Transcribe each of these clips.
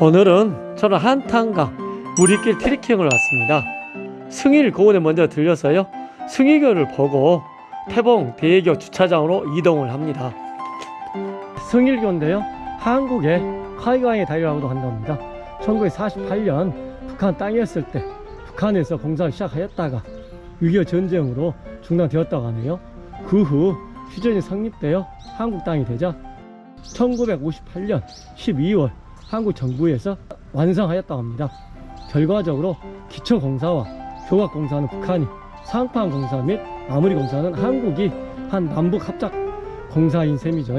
오늘은 저는 한탄강 무리길 트리킹을 왔습니다. 승일 고원에 먼저 들려서요. 승일교를 보고 태봉 대교 주차장으로 이동을 합니다. 승일교인데요. 한국의 카이강의 다리라고도 한답니다. 1948년 북한 땅이었을 때 북한에서 공사를 시작하였다가 6.25 전쟁으로 중단되었다고 하네요. 그 후 휴전이 성립되어 한국 땅이 되자 1958년 12월 한국 정부에서 완성하였다고 합니다. 결과적으로 기초공사와 조각공사는 북한이 상판공사 및 마무리공사는 한국이 한 남북 합작 공사인 셈이죠.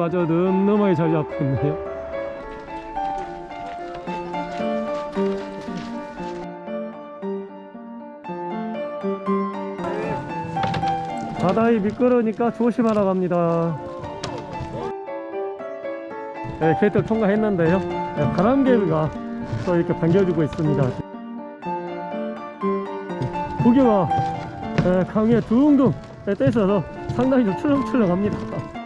가저 넘넘하게 자리 잡고 있네요. 바닥이 미끄러우니까 조심하라고 합니다. 네, 게이트 통과했는데요. 네, 바람개비가 또 이렇게 반겨주고 있습니다. 고개가 네, 강에 둥둥 네, 떠있어서 상당히 좀 출렁출렁합니다.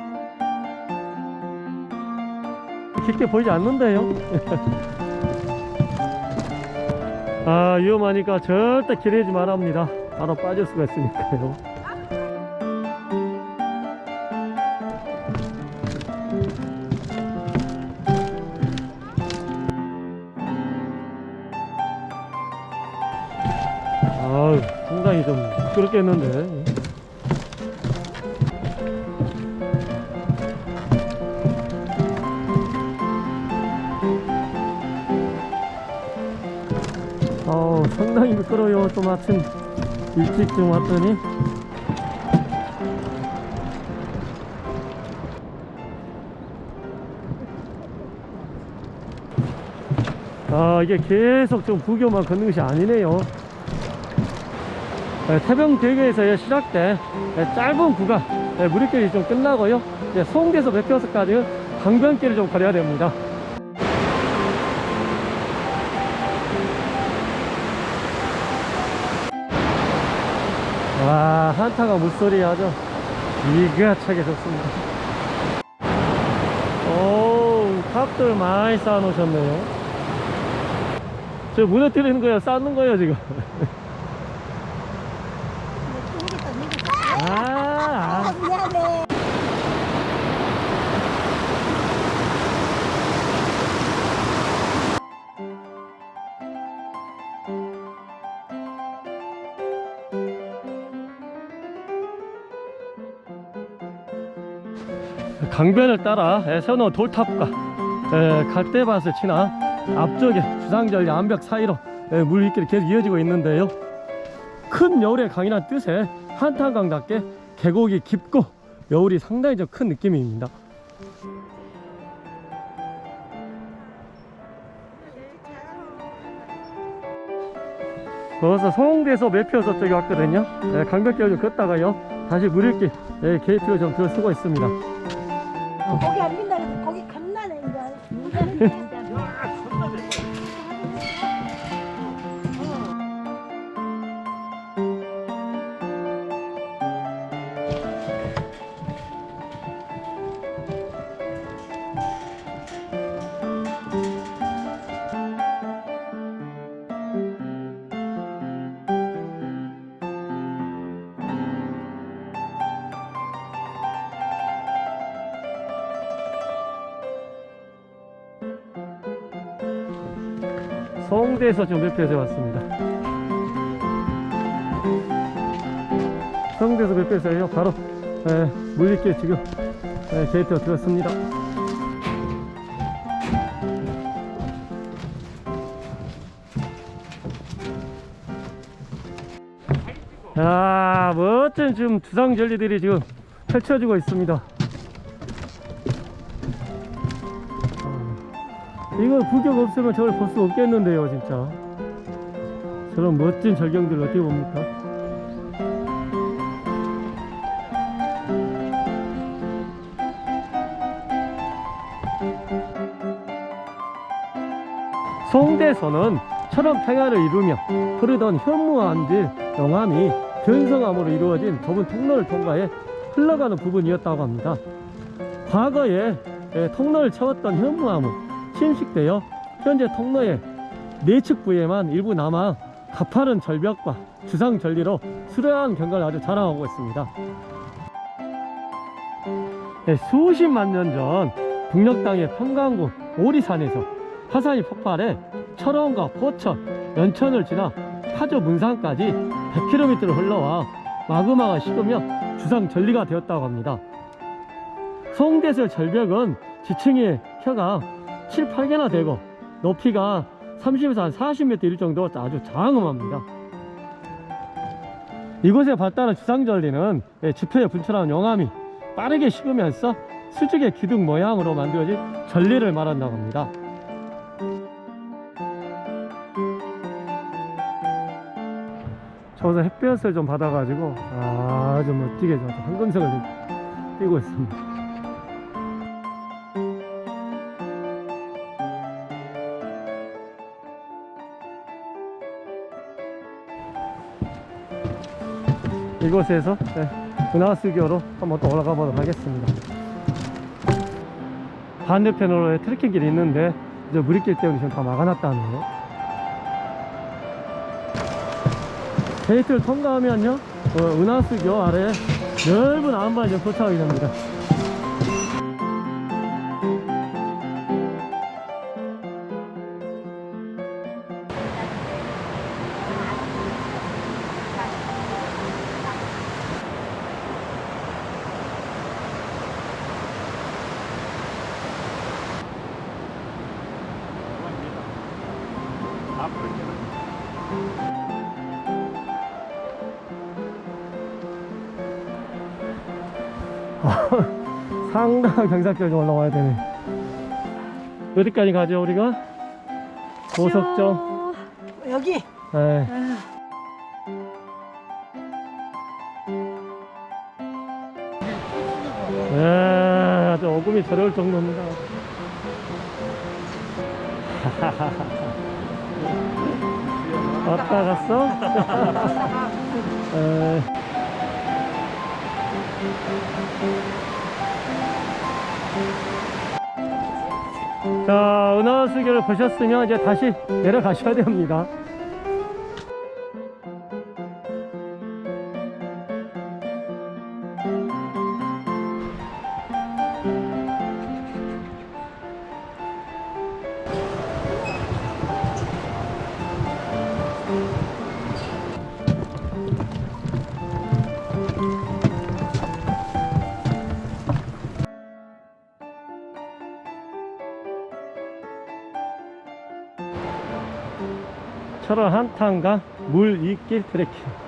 깊게 보이지 않는데요. 아 위험하니까 절대 기대지 말랍니다. 바로 빠질 수가 있으니까요. 아 상당히 좀 미끄럽겠는데 상당히 미끄러워요. 좀 아침 일찍 좀 왔더니. 아 이게 계속 좀 부교만 걷는 것이 아니네요. 네, 태병대교에서 시작된 네, 짧은 구간 네, 무리길이 좀 끝나고요. 송대에서 맥혀서까지 강변길을 좀 걸어야 됩니다 와 한타가 물소리 아주 이가 차게 좋습니다. 오 탑들 많이 쌓아 놓으셨네요. 저 무너뜨리는 거예요? 쌓는 거예요 지금 강변을 따라 예, 세워놓은 돌탑과 예, 갈대밭을 지나 앞쪽에 주상절 암벽 사이로 예, 물 위길이 계속 이어지고 있는데요. 큰 여울의 강이란 뜻의 한탄강답게 계곡이 깊고 여울이 상당히 좀 큰 느낌입니다. 그래서 송대에서 매표서 쪽에 왔거든요. 예, 강변길 좀 걷다가요. 다시 물일길 예, 게이트로 좀 들어서고 있습니다 거기 안 빈다 그래서 성대에서 지금 매표에서 왔습니다. 성대에서 매표에서요? 바로 에, 물리길 지금 에, 게이트가 들었습니다. 야 멋진 지금 주상절리들이 지금 펼쳐지고 있습니다 이거 구경 없으면 저걸 볼 수 없겠는데요 진짜. 저런 멋진 절경들 어떻게 봅니까? 송대서는 철원 평야를 이루며 흐르던 현무암 질 영암이 변성암으로 이루어진 좁은 통로를 통과해 흘러가는 부분이었다고 합니다. 과거에 예, 통로를 채웠던 현무암은 침식되어 현재 통로의 내측 부에만 일부 남아 가파른 절벽과 주상 절리로 수려한 경관을 아주 자랑하고 있습니다. 네, 수십만 년 전 북녘 땅의 평강군 오리산에서 화산이 폭발해 철원과 포천, 연천을 지나 파주 문산까지 100km를 흘러와 마그마가 식으며 주상 전리가 되었다고 합니다. 송대설 절벽은 지층의 혀가 7, 8개나 되고 높이가 30에서 한 40m 이를 정도 아주 장엄합니다. 이곳에 발달한 주상절리는 예, 지표에 분출하는 용암이 빠르게 식으면서 수직의 기둥 모양으로 만들어진 전리를 말한다고 합니다. 저기서 햇볕을 좀 받아가지고 아주 멋지게 좀 황금색을 좀 띄고 있습니다. 이곳에서 네, 은하수교로 한번 또 올라가 보도록 하겠습니다. 반대편으로 트레킹 길이 있는데 이제 무리길 때문에 지금 다 막아놨다네요. 게이트를 통과하면요, 어, 은하수교 아래 넓은 안반이 좀 도착하게 됩니다. 상당한 경사까지 올라와야 되네. 어디까지 가죠, 우리가? 고속정. 여기 네. 네, 아주 어금이 저려올 정도입니다. 왔다 갔어? 에. 자, 은하수교를 보셨으면 이제 다시 내려가셔야 됩니다. 철원 한탄강 물 이길 트레킹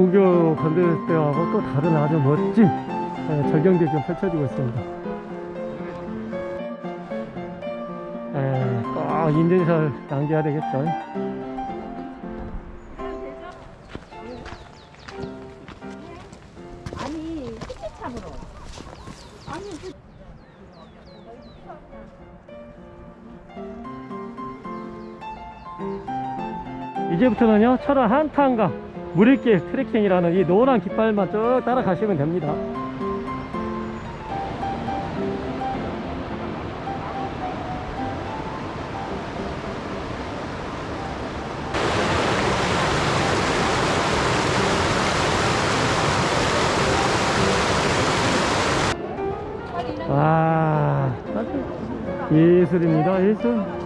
부교 건들 때하고 또 다른 아주 멋진 예, 절경들이 좀 펼쳐지고 있습니다. 예, 꼭 인증샷을 남겨야 되겠죠. 아니 아니 그 이제부터는요 철원 한탄강 무릴길 트레킹이라는 이 노란 깃발만 쭉 따라가시면 됩니다. 와 아주 예술입니다 예술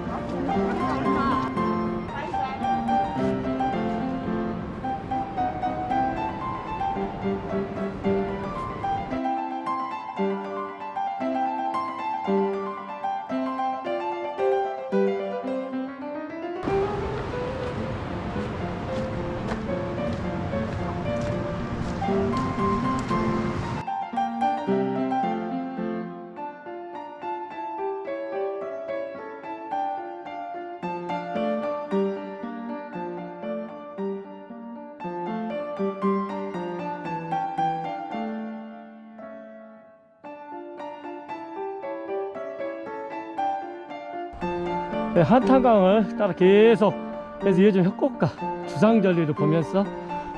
한탄강을 따라 계속 그래서 요즘 협곡가 주상절리를 보면서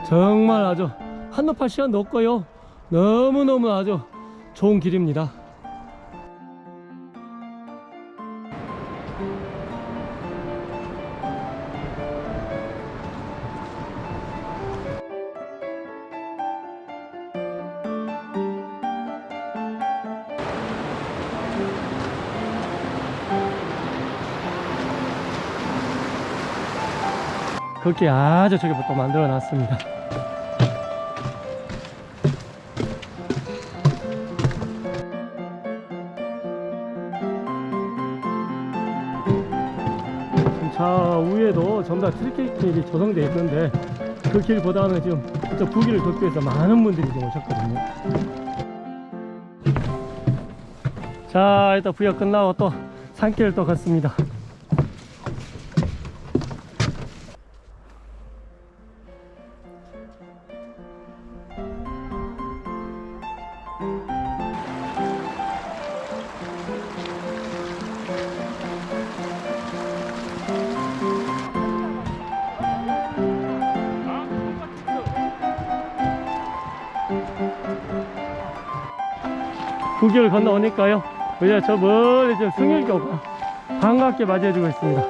정말 아주 한눈팔 시간도 없고요. 너무너무 아주 좋은 길입니다 그렇게 아주 저기부터 만들어 놨습니다. 차 위에도 전부 다 트리케이팅이 조성되어 있는데 그 길보다는 지금 저 부기를 돕기 위해서 많은 분들이 지금 오셨거든요. 자 일단 부여 끝나고 또 산길을 또 걷습니다 국기를 건너오니까요 이제 저 멀리 지금 승일교가 반갑게 맞이해주고 있습니다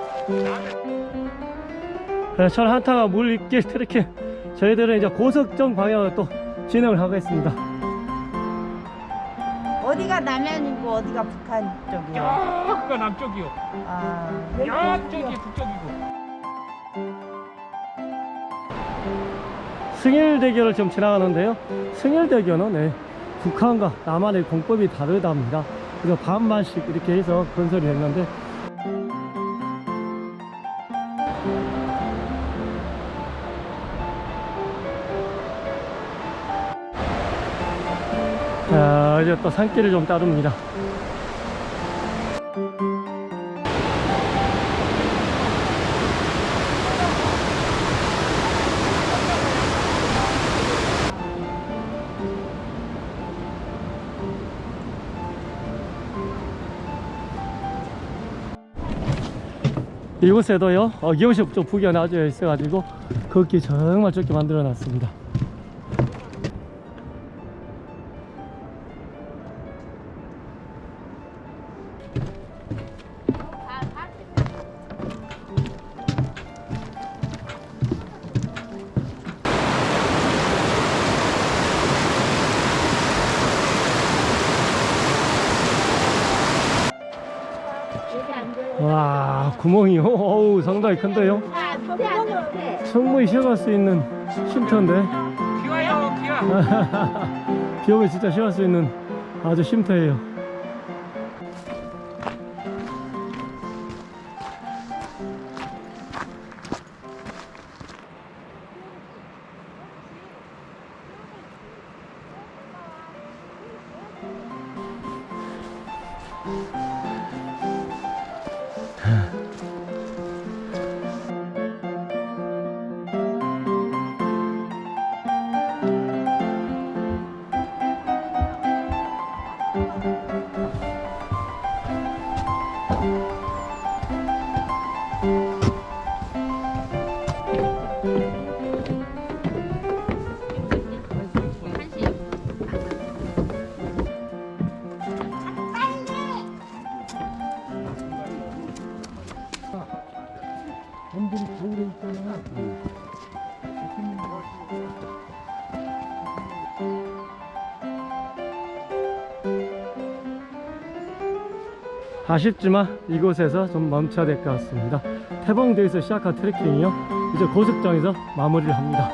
네, 천 한타가 물 있길 트레킹 저희들은 이제 고석정 방향으로 또 진행을 하겠습니다 어디가 남해안이고 어디가 북한 쪽이요? 여기가 남쪽이요. 아, 양쪽이 북쪽이고. 승일대교를 지금 지나가는데요 승일대교는 네, 북한과 남한의 공법이 다르답니다. 그래서 반반씩 이렇게 해서 건설이 됐는데 자 이제 또 산길을 좀 따릅니다 이곳에도요? 어김없이 좀 부기가 나져 있어 가지고 걷기 정말 좋게 만들어 놨습니다 구멍이요? 어우 상당히 큰데요? 충분히 쉬어갈 수 있는 쉼터인데. 기와요, 기와. 비 오면 진짜 쉬어갈 수 있는 아주 쉼터예요 아쉽지만 이곳에서 좀 멈춰야 될 것 같습니다. 태봉대에서 시작한 트레킹이요. 이제 고속정에서 마무리를 합니다